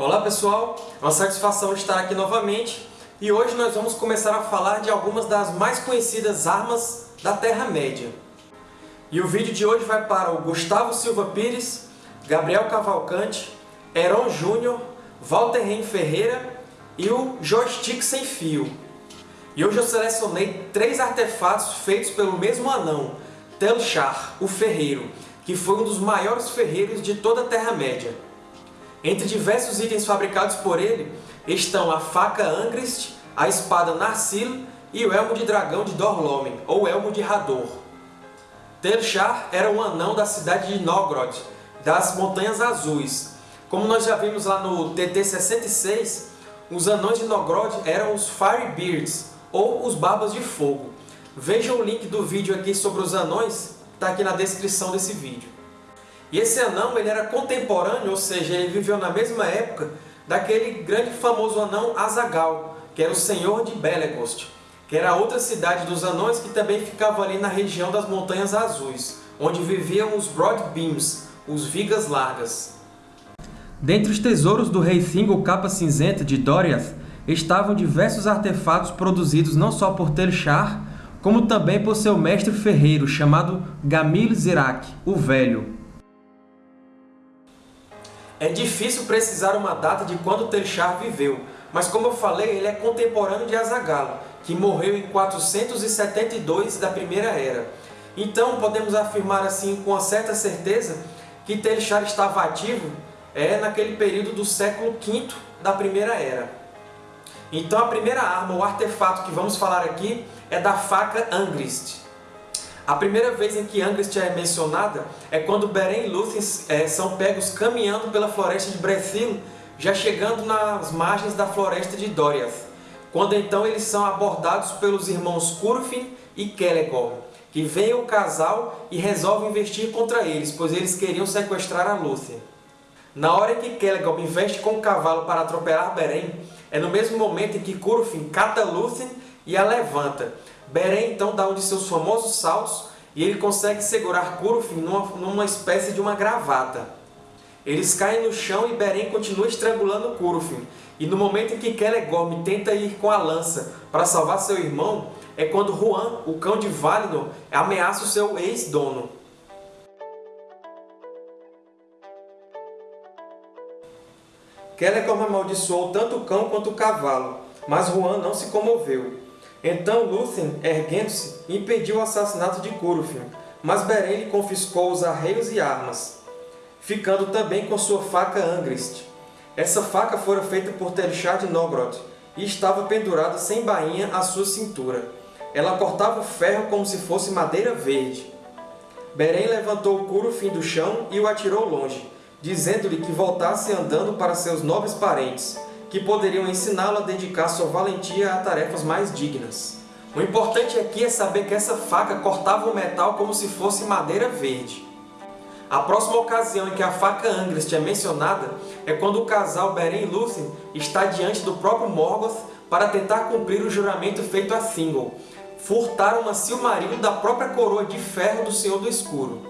Olá pessoal, é uma satisfação estar aqui novamente e hoje nós vamos começar a falar de algumas das mais conhecidas armas da Terra-média. E o vídeo de hoje vai para o Gustavo Silva Pires, Gabriel Cavalcante, Heron Júnior, Walter Ren Ferreira e o Joystick Sem Fio. E hoje eu selecionei três artefatos feitos pelo mesmo anão, Telchar, o Ferreiro, que foi um dos maiores ferreiros de toda a Terra-média. Entre diversos itens fabricados por ele estão a faca Angrist, a espada Narsil e o elmo de dragão de Dorlomen, ou elmo de Hador. Telchar era um anão da cidade de Nogrod, das Montanhas Azuis. Como nós já vimos lá no TT-66, os anões de Nogrod eram os Firebeards, ou os Barbas de Fogo. Veja o link do vídeo aqui sobre os anões está aqui na descrição desse vídeo. E esse anão ele era contemporâneo, ou seja, ele viveu na mesma época daquele grande famoso anão Azagal, que era o senhor de Belegost, que era outra cidade dos anões que também ficava ali na região das Montanhas Azuis, onde viviam os Broadbeams, os Vigas Largas. Dentre os tesouros do rei Thingol Capa Cinzenta de Doriath estavam diversos artefatos produzidos não só por Telchar, como também por seu mestre ferreiro, chamado Gamil Zirak, o Velho. É difícil precisar uma data de quando Telchar viveu, mas como eu falei, ele é contemporâneo de Azagalo, que morreu em 472 da Primeira Era. Então, podemos afirmar assim com certa certeza que Telchar estava ativo é, naquele período do século V da Primeira Era. Então, a primeira arma, o artefato que vamos falar aqui, é da faca Angrist. A primeira vez em que Angrist é mencionada é quando Beren e Lúthien é, são pegos caminhando pela floresta de Brethil, já chegando nas margens da floresta de Doriath, quando então eles são abordados pelos irmãos Curufin e Celegor, que veem o casal e resolvem investir contra eles, pois eles queriam sequestrar a Lúthien. Na hora em que Celegor investe com o cavalo para atropelar Beren, é no mesmo momento em que Curufin cata Lúthien e a levanta. Beren então dá um de seus famosos saltos e ele consegue segurar Curufin numa, numa espécie de uma gravata. Eles caem no chão e Beren continua estrangulando Curufin. E no momento em que Celegorm tenta ir com a lança para salvar seu irmão, é quando Juan, o cão de Valinor, ameaça o seu ex-dono. Celegorm amaldiçoou tanto o cão quanto o cavalo, mas Juan não se comoveu. Então Lúthien, erguendo-se, impediu o assassinato de Curufin, mas Beren lhe confiscou os arreios e armas, ficando também com sua faca Angrist. Essa faca fora feita por Telchar de Nogrod e estava pendurada sem bainha à sua cintura. Ela cortava o ferro como se fosse madeira verde. Beren levantou Curufin do chão e o atirou longe, dizendo-lhe que voltasse andando para seus nobres parentes, que poderiam ensiná-lo a dedicar sua valentia a tarefas mais dignas. O importante aqui é saber que essa faca cortava o metal como se fosse madeira verde. A próxima ocasião em que a faca Angrist é mencionada é quando o casal Beren e Lúthien está diante do próprio Morgoth para tentar cumprir o juramento feito a Thingol, furtar uma Silmaril da própria coroa de ferro do Senhor do Escuro.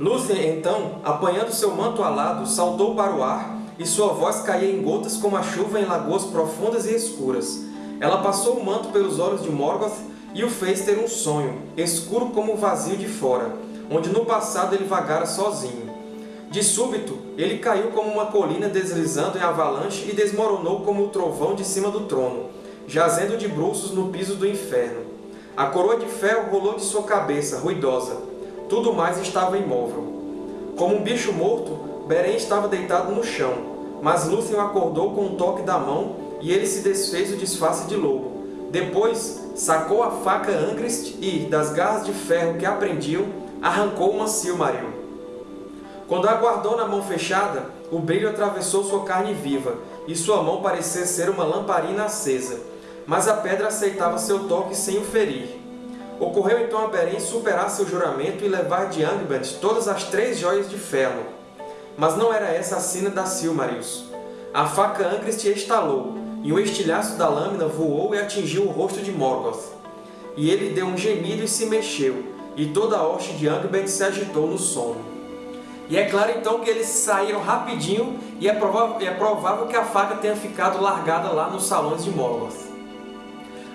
Lúthien, então, apanhando seu manto alado, saltou para o ar e sua voz caía em gotas como a chuva em lagoas profundas e escuras. Ela passou o manto pelos olhos de Morgoth e o fez ter um sonho, escuro como o vazio de fora, onde no passado ele vagara sozinho. De súbito, ele caiu como uma colina deslizando em avalanche e desmoronou como o trovão de cima do trono, jazendo de bruços no piso do inferno. A coroa de ferro rolou de sua cabeça, ruidosa, tudo mais estava imóvel. Como um bicho morto, Beren estava deitado no chão, mas Lúthien acordou com um toque da mão e ele se desfez o disfarce de lobo. Depois, sacou a faca Angrist e, das garras de ferro que aprendiam, arrancou uma Silmaril. Quando a guardou na mão fechada, o brilho atravessou sua carne viva, e sua mão parecia ser uma lamparina acesa. Mas a pedra aceitava seu toque sem o ferir. Ocorreu então a Beren superar seu juramento e levar de Angband todas as três joias de ferro. Mas não era essa a sina da Silmarils. A faca Angrist estalou, e um estilhaço da lâmina voou e atingiu o rosto de Morgoth. E ele deu um gemido e se mexeu, e toda a hoste de Angband se agitou no sono. E é claro então que eles saíram rapidinho e é provável, é provável que a faca tenha ficado largada lá nos salões de Morgoth.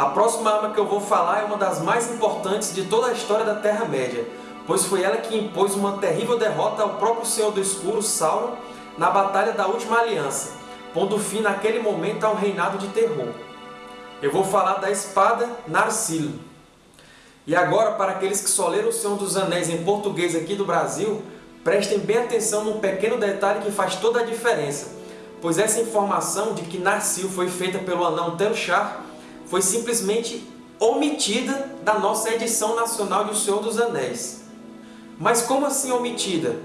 A próxima arma que eu vou falar é uma das mais importantes de toda a história da Terra-média, pois foi ela que impôs uma terrível derrota ao próprio Senhor do Escuro, Sauron, na Batalha da Última Aliança, pondo fim naquele momento a um reinado de terror. Eu vou falar da espada Narsil. E agora, para aqueles que só leram O Senhor dos Anéis em português aqui do Brasil, prestem bem atenção num pequeno detalhe que faz toda a diferença, pois essa informação de que Narsil foi feita pelo anão Telchar foi simplesmente omitida da nossa edição nacional de O Senhor dos Anéis. Mas como assim omitida?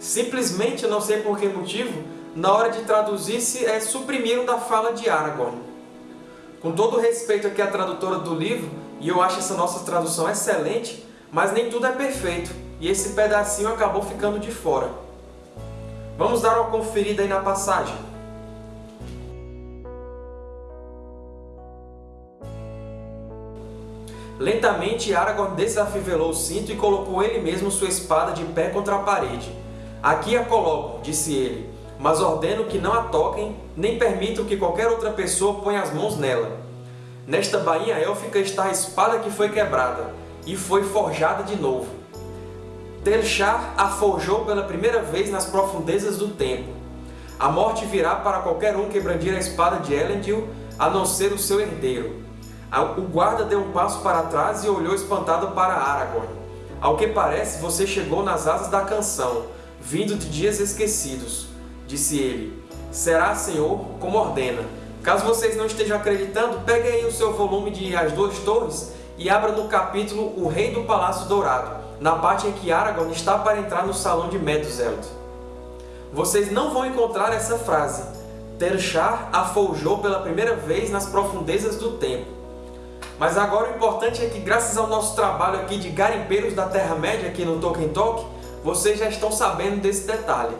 Simplesmente, não sei por que motivo, na hora de traduzir se é, suprimiram da fala de Aragorn. Com todo o respeito aqui à tradutora do livro, e eu acho essa nossa tradução excelente, mas nem tudo é perfeito, e esse pedacinho acabou ficando de fora. Vamos dar uma conferida aí na passagem. Lentamente, Aragorn desafivelou o cinto e colocou ele mesmo sua espada de pé contra a parede. Aqui a coloco, disse ele, mas ordeno que não a toquem, nem permitam que qualquer outra pessoa ponha as mãos nela. Nesta bainha élfica está a espada que foi quebrada, e foi forjada de novo. Telchar a forjou pela primeira vez nas profundezas do tempo. A morte virá para qualquer um que brandir a espada de Elendil, a não ser o seu herdeiro. O guarda deu um passo para trás e olhou espantado para Aragorn. Ao que parece, você chegou nas asas da canção, vindo de dias esquecidos. Disse ele, será, Senhor, como ordena. Caso vocês não estejam acreditando, pegue aí o seu volume de As Duas Torres e abra no capítulo O Rei do Palácio Dourado, na parte em que Aragorn está para entrar no salão de Meduseld. Vocês não vão encontrar essa frase. Terchar a forjou pela primeira vez nas profundezas do tempo. Mas agora o importante é que, graças ao nosso trabalho aqui de garimpeiros da Terra-média aqui no Tolkien Talk, vocês já estão sabendo desse detalhe.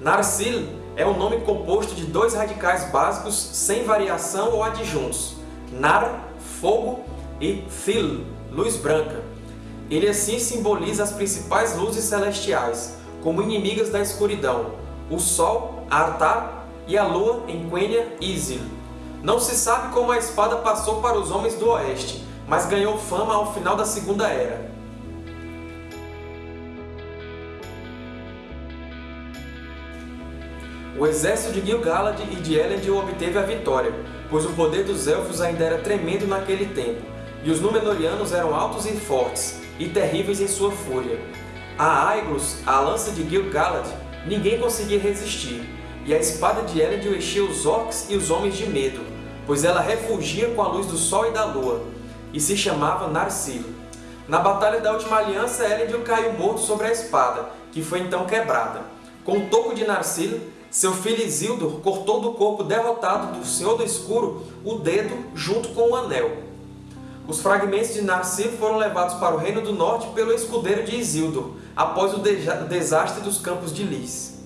Narsil é um nome composto de dois radicais básicos sem variação ou adjuntos, Nar, fogo, e Thil, luz branca. Ele assim simboliza as principais luzes celestiais, como inimigas da escuridão, o Sol, Artar e a lua em Quenya Isil. Não se sabe como a espada passou para os homens do Oeste, mas ganhou fama ao final da Segunda Era. O exército de Gil-galad e de Elendil obteve a vitória, pois o poder dos Elfos ainda era tremendo naquele tempo, e os Númenóreanos eram altos e fortes, e terríveis em sua fúria. A Aiglos, a lança de Gil-galad, ninguém conseguia resistir, e a espada de Elendil enchia os orcs e os homens de medo, pois ela refugia com a luz do sol e da lua, e se chamava Narsil. Na Batalha da Última Aliança, Elendil caiu morto sobre a espada, que foi então quebrada. Com o toco de Narsil, seu filho Isildur cortou do corpo derrotado do Senhor do Escuro o dedo junto com o anel. Os fragmentos de Narsil foram levados para o Reino do Norte pelo escudeiro de Isildur, após o desastre dos Campos de Lys.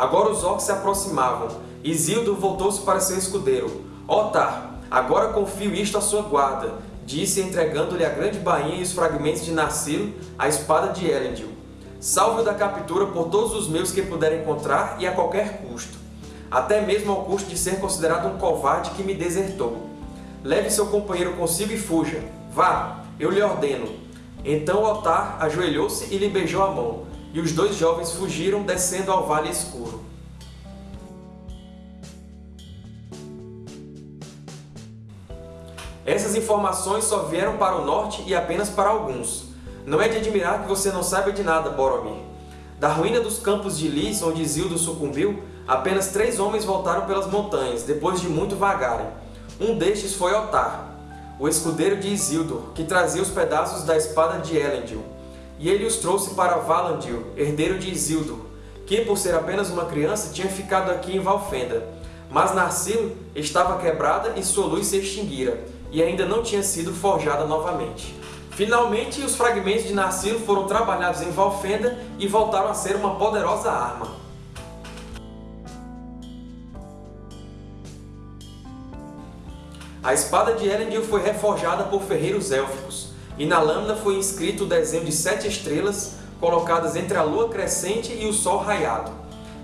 Agora os orcs se aproximavam. Isildur voltou-se para seu escudeiro. Otar, agora confio isto à sua guarda, disse entregando-lhe a grande bainha e os fragmentos de Narsil, a espada de Elendil. Salve-o da captura por todos os meios que puder encontrar e a qualquer custo, até mesmo ao custo de ser considerado um covarde que me desertou. Leve seu companheiro consigo e fuja. Vá, eu lhe ordeno. Então Otar ajoelhou-se e lhe beijou a mão e os dois jovens fugiram descendo ao vale escuro. Essas informações só vieram para o norte e apenas para alguns. Não é de admirar que você não saiba de nada, Boromir. Da ruína dos campos de Lys, onde Isildur sucumbiu, apenas três homens voltaram pelas montanhas, depois de muito vagarem. Um destes foi Otar, o escudeiro de Isildur, que trazia os pedaços da espada de Elendil e ele os trouxe para Valandil, herdeiro de Isildur, que, por ser apenas uma criança, tinha ficado aqui em Valfenda. Mas Narsil estava quebrada e sua luz se extinguira, e ainda não tinha sido forjada novamente. Finalmente, os fragmentos de Narsil foram trabalhados em Valfenda e voltaram a ser uma poderosa arma. A espada de Elendil foi reforjada por ferreiros élficos, e na lâmina foi inscrito o desenho de sete estrelas colocadas entre a lua crescente e o sol raiado.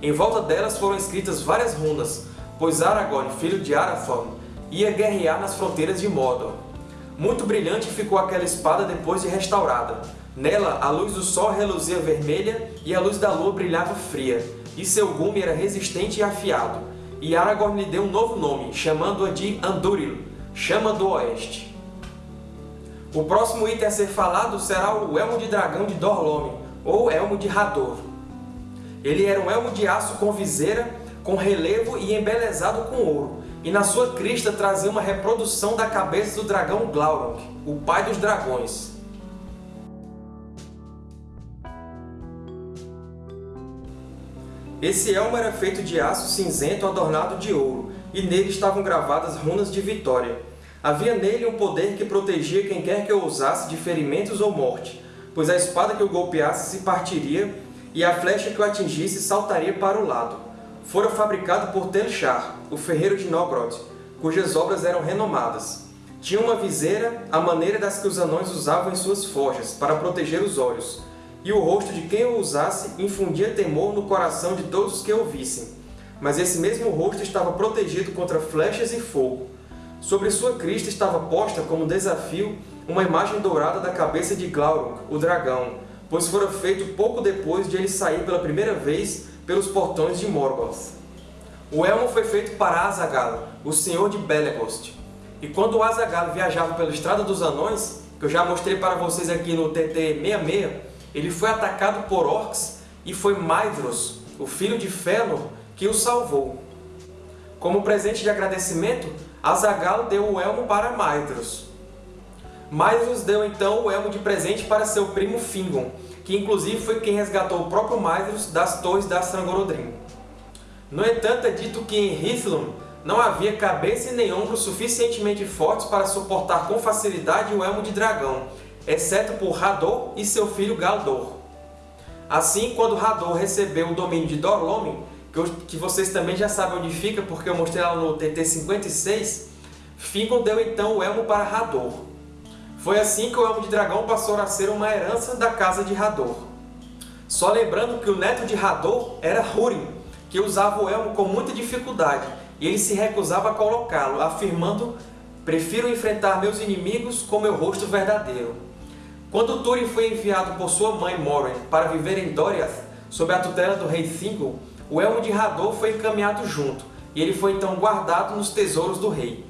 Em volta delas foram escritas várias runas, pois Aragorn, filho de Arathorn, ia guerrear nas fronteiras de Mordor. Muito brilhante ficou aquela espada depois de restaurada. Nela, a luz do sol reluzia vermelha e a luz da lua brilhava fria, e seu gume era resistente e afiado. E Aragorn lhe deu um novo nome, chamando-a de Andúril, Chama do Oeste. O próximo item a ser falado será o Elmo de Dragão de Dorlomi, ou Elmo de Hador. Ele era um elmo de aço com viseira, com relevo e embelezado com ouro, e na sua crista trazia uma reprodução da cabeça do dragão Glaurung, o pai dos dragões. Esse elmo era feito de aço cinzento adornado de ouro, e nele estavam gravadas runas de vitória. Havia nele um poder que protegia quem quer que o usasse de ferimentos ou morte, pois a espada que o golpeasse se partiria e a flecha que o atingisse saltaria para o lado. Fora fabricado por Telchar, o ferreiro de Nogrod, cujas obras eram renomadas. Tinha uma viseira, à maneira das que os anões usavam em suas forjas, para proteger os olhos, e o rosto de quem o usasse infundia temor no coração de todos os que o vissem. Mas esse mesmo rosto estava protegido contra flechas e fogo. Sobre sua crista estava posta como desafio uma imagem dourada da cabeça de Glaurung, o dragão, pois fora feito pouco depois de ele sair pela primeira vez pelos portões de Morgoth. O elmo foi feito para Azagalo, o senhor de Belegost. E quando Azagalo viajava pela Estrada dos Anões, que eu já mostrei para vocês aqui no TT 66, ele foi atacado por orcs e foi Maedhros, o filho de Fëanor, que o salvou. Como presente de agradecimento, Azagalo deu o elmo para Maedhros. Maedhros deu então o elmo de presente para seu primo Fingon, que inclusive foi quem resgatou o próprio Maedhros das torres da Strangorodrim. No entanto, é dito que em Hithlum não havia cabeça nem ombros suficientemente fortes para suportar com facilidade o elmo de dragão, exceto por Hador e seu filho Galdor. Assim, quando Hador recebeu o domínio de Dorlomin, que vocês também já sabem onde fica, porque eu mostrei lá no TT56, Fingon deu então o elmo para Hador. Foi assim que o elmo de dragão passou a ser uma herança da casa de Hador. Só lembrando que o neto de Hador era Húrin, que usava o elmo com muita dificuldade, e ele se recusava a colocá-lo, afirmando Prefiro enfrentar meus inimigos com meu rosto verdadeiro. Quando Túrin foi enviado por sua mãe Morin para viver em Doriath, sob a tutela do rei Thingol, o elmo de Hador foi encaminhado junto, e ele foi então guardado nos tesouros do rei.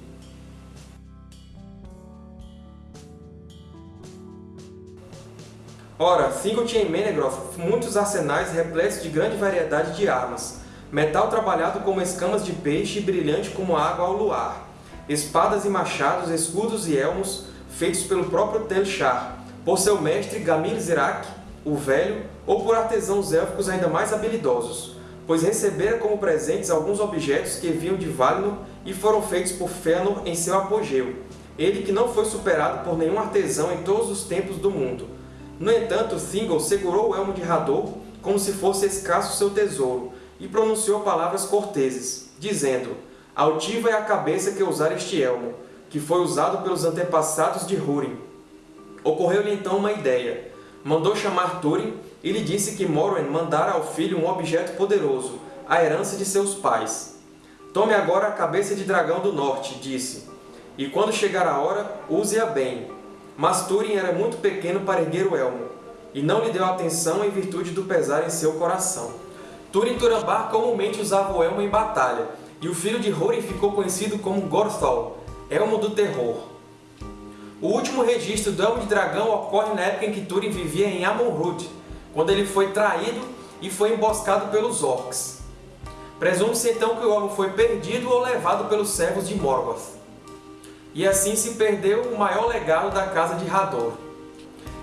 Ora, Thingol tinha em Menegroth muitos arsenais repletos de grande variedade de armas, metal trabalhado como escamas de peixe e brilhante como água ao luar, espadas e machados, escudos e elmos, feitos pelo próprio Telchar, por seu mestre Gamir Zirak, o Velho, ou por artesãos élficos ainda mais habilidosos, pois recebera como presentes alguns objetos que vinham de Valinor e foram feitos por Fëanor em seu apogeu, ele que não foi superado por nenhum artesão em todos os tempos do mundo. No entanto, Thingol segurou o elmo de Hador como se fosse escasso seu tesouro, e pronunciou palavras corteses, dizendo Altiva é a cabeça que usar este elmo, que foi usado pelos antepassados de Húrin, Ocorreu-lhe então uma ideia. Mandou chamar Túrin e lhe disse que Morwen mandara ao filho um objeto poderoso, a herança de seus pais. Tome agora a cabeça de dragão do norte, disse, e quando chegar a hora, use-a bem. Mas Túrin era muito pequeno para erguer o elmo, e não lhe deu atenção em virtude do pesar em seu coração. Túrin Turambar comumente usava o elmo em batalha, e o filho de Húrin ficou conhecido como Gorthol, Elmo do Terror. O último registro do Elmo de Dragão ocorre na época em que Túrin vivia em Amon-Rûd, quando ele foi traído e foi emboscado pelos Orcs. Presume-se então que o Elmo foi perdido ou levado pelos servos de Morgoth. E assim se perdeu o maior legado da casa de Hador.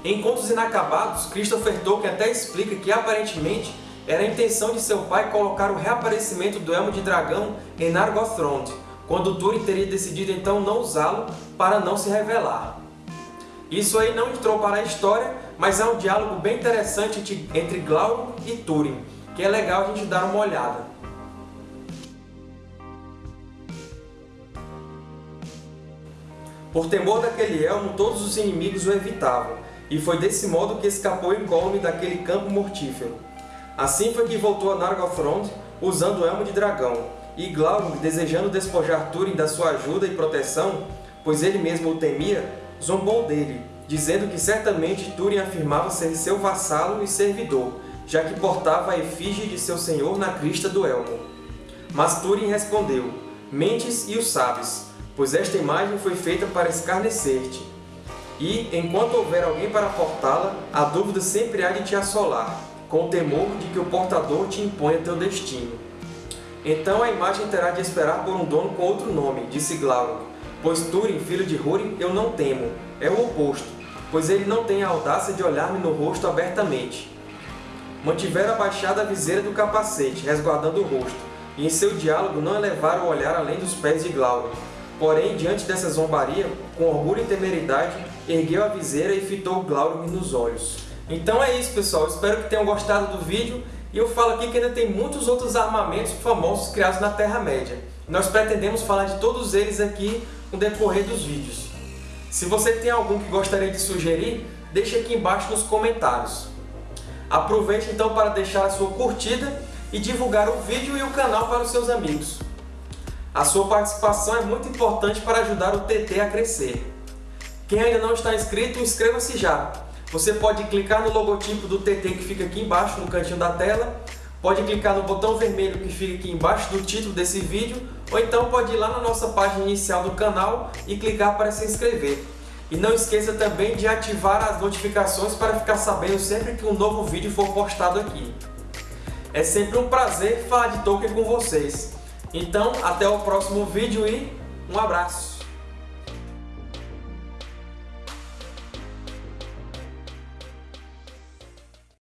Em Contos Inacabados, Christopher Tolkien até explica que, aparentemente, era a intenção de seu pai colocar o reaparecimento do Elmo de Dragão em Nargothrond, quando Túrin teria decidido então não usá-lo para não se revelar. Isso aí não entrou para a história, mas é um diálogo bem interessante entre Glaurung e Túrin, que é legal a gente dar uma olhada. Por temor daquele elmo, todos os inimigos o evitavam, e foi desse modo que escapou incólume daquele campo mortífero. Assim foi que voltou a Nargothrond, usando o Elmo de Dragão, e Glaurung, desejando despojar Túrin da sua ajuda e proteção, pois ele mesmo o temia, zombou dele, dizendo que certamente Túrin afirmava ser seu vassalo e servidor, já que portava a efígie de seu senhor na crista do elmo. Mas Túrin respondeu, Mentes e o sabes, pois esta imagem foi feita para escarnecer-te. E, enquanto houver alguém para portá-la, a dúvida sempre há de te assolar, com o temor de que o portador te imponha teu destino. Então a imagem terá de esperar por um dono com outro nome, disse Glaurung, pois Túrin, filho de Húrin, eu não temo, é o oposto, pois ele não tem a audácia de olhar-me no rosto abertamente. Mantiveram abaixada a viseira do capacete, resguardando o rosto, e em seu diálogo não elevaram o olhar além dos pés de Glaurung. Porém, diante dessa zombaria, com orgulho e temeridade, ergueu a viseira e fitou Glaurung nos olhos. Então é isso, pessoal. Espero que tenham gostado do vídeo. E eu falo aqui que ainda tem muitos outros armamentos famosos criados na Terra-média. Nós pretendemos falar de todos eles aqui no decorrer dos vídeos. Se você tem algum que gostaria de sugerir, deixe aqui embaixo nos comentários. Aproveite então para deixar a sua curtida e divulgar o vídeo e o canal para os seus amigos. A sua participação é muito importante para ajudar o TT a crescer. Quem ainda não está inscrito, inscreva-se já! Você pode clicar no logotipo do TT que fica aqui embaixo, no cantinho da tela, pode clicar no botão vermelho que fica aqui embaixo do título desse vídeo, ou então pode ir lá na nossa página inicial do canal e clicar para se inscrever. E não esqueça também de ativar as notificações para ficar sabendo sempre que um novo vídeo for postado aqui. É sempre um prazer falar de Tolkien com vocês. Então, até o próximo vídeo e um abraço!